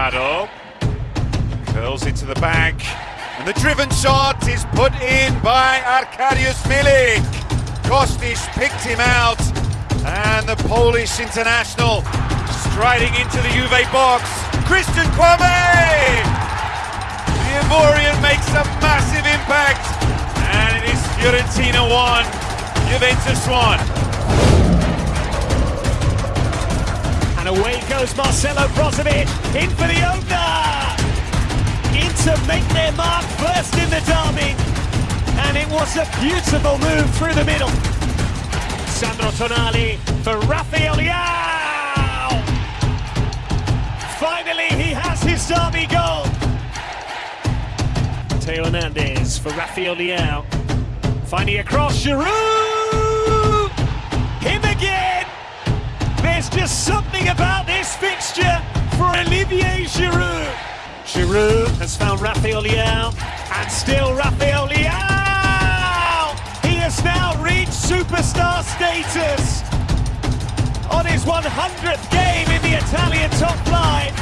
Curls into the back, and the driven shot is put in by Arkadiusz Milik. Kostic picked him out, and the Polish international striding into the Juve box. Christian Kouamé! The Ivorian makes a massive impact, and it is Fiorentina 1, Juventus 1. Away goes Marcelo Brozovic in for the opener. Inter make their mark first in the derby. And it was a beautiful move through the middle. Sandro Tonali for Rafael. Finally, he has his derby goal. Theo Hernandez for Rafael Leao. Finding across Giroud. Him again. There's just something about this fixture for Olivier Giroud. Giroud has found Leao, and still Leao. He has now reached superstar status. On his 100th game in the Italian top flight,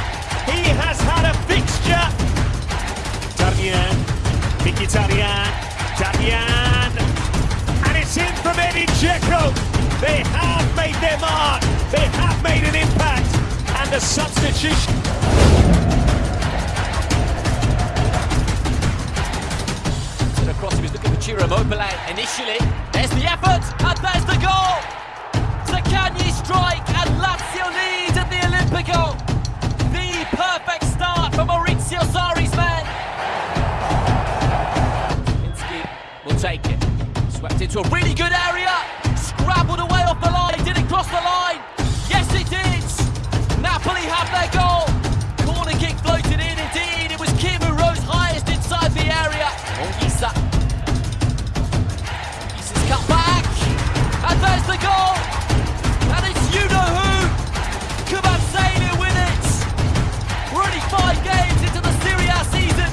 he has had a fixture. Darmian, Mkhitaryan, Darmian, it's in from Edin Dzeko. They have made their mark. They have made an impact. And the substitution. To the cross, was looking for Ciro Immobile initially. There's the effort, and there's the goal. Zaccagni strike, into a really good area. Scrabbled away off the line. Did it cross the line? Yes, it did. Napoli have their goal. Corner kick floated in. Indeed, it was Kim who rose highest inside the area. Oh, Anguissa. Anguissa's cut back. And there's the goal. And it's you know who. Kvaratskhelia with it. We're only five games into the Serie A season.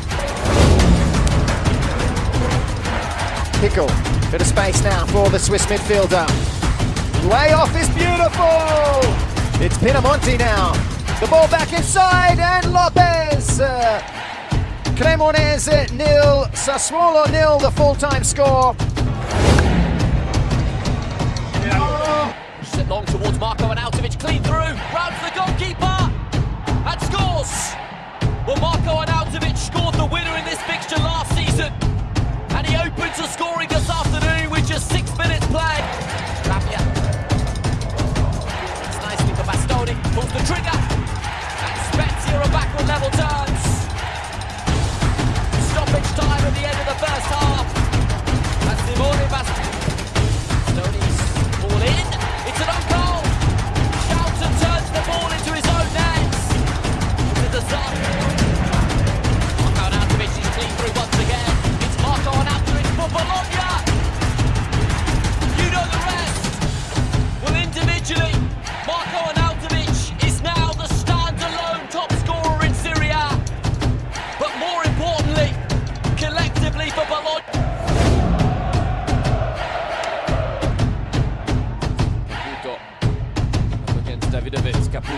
Pickle. Bit of space now for the Swiss midfielder. Way off is beautiful! It's Pinamonti now. The ball back inside and Lopez. Uh, Cremonese nil, Sassuolo nil, the full-time score. It long towards Marco Arnautovic, clean through,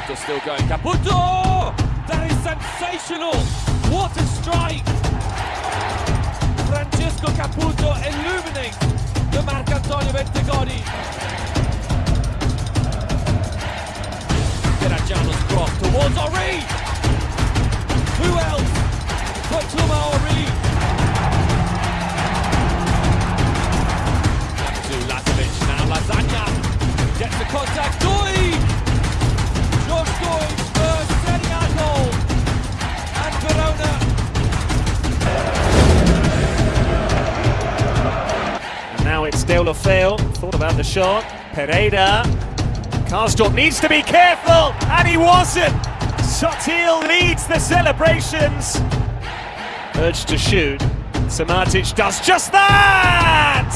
Caputo still going. Caputo! That is sensational! What a strike! Francesco Caputo illuminates the Marc'Antonio Bentegodi. Terracciano's cross towards Henry! It's Thought about the shot. Pereira. Karsdorp needs to be careful, and he wasn't. Sottil leads the celebrations. Urged to shoot. Samardzic does just that!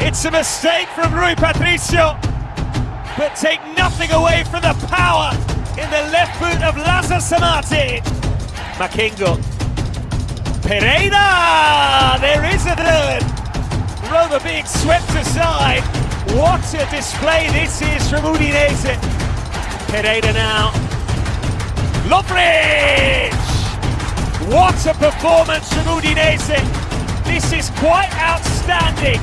It's a mistake from Rui Patricio, but take nothing away from the power in the left boot of Lazar Samardzic. Makengo. Pereira! There is a third. Roma being swept aside. What a display this is from Udinese. Pereira now Lovren! What a performance from Udinese! This is quite outstanding.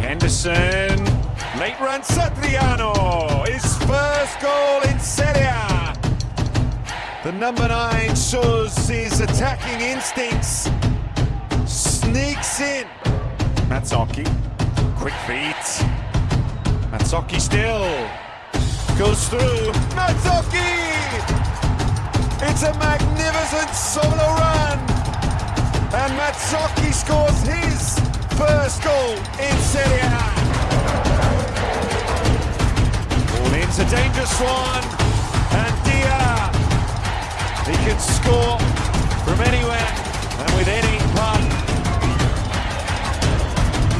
Henderson, late run Satriano, The number nine shows his attacking instincts, sneaks in. Matsaki, quick feet. Matsaki still goes through. Matsaki! It's a magnificent solo run, and Matsaki scores his first goal in Serie A. Ball into dangerous one, and. He can score from anywhere and with any punt.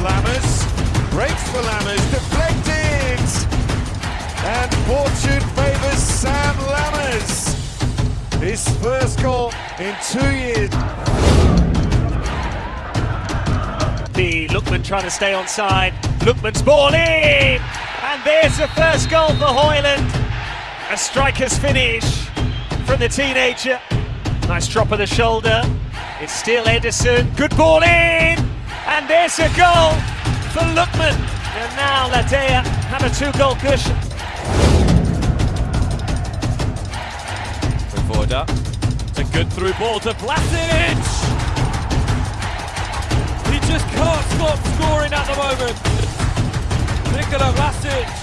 Lammers breaks for Lammers, deflected, and fortune favours Sam Lammers. His first goal in two years. The Lookman trying to stay on side. Lookman's ball in! And there's the first goal for Højlund. A striker's finish from the teenager. Nice drop of the shoulder. It's still Ederson. Good ball in! And there's a goal for Lookman. And now La Dea have a two-goal cushion. Voda. It's a good through ball to Vlasic. He just can't stop scoring at the moment. Nikola Vlasic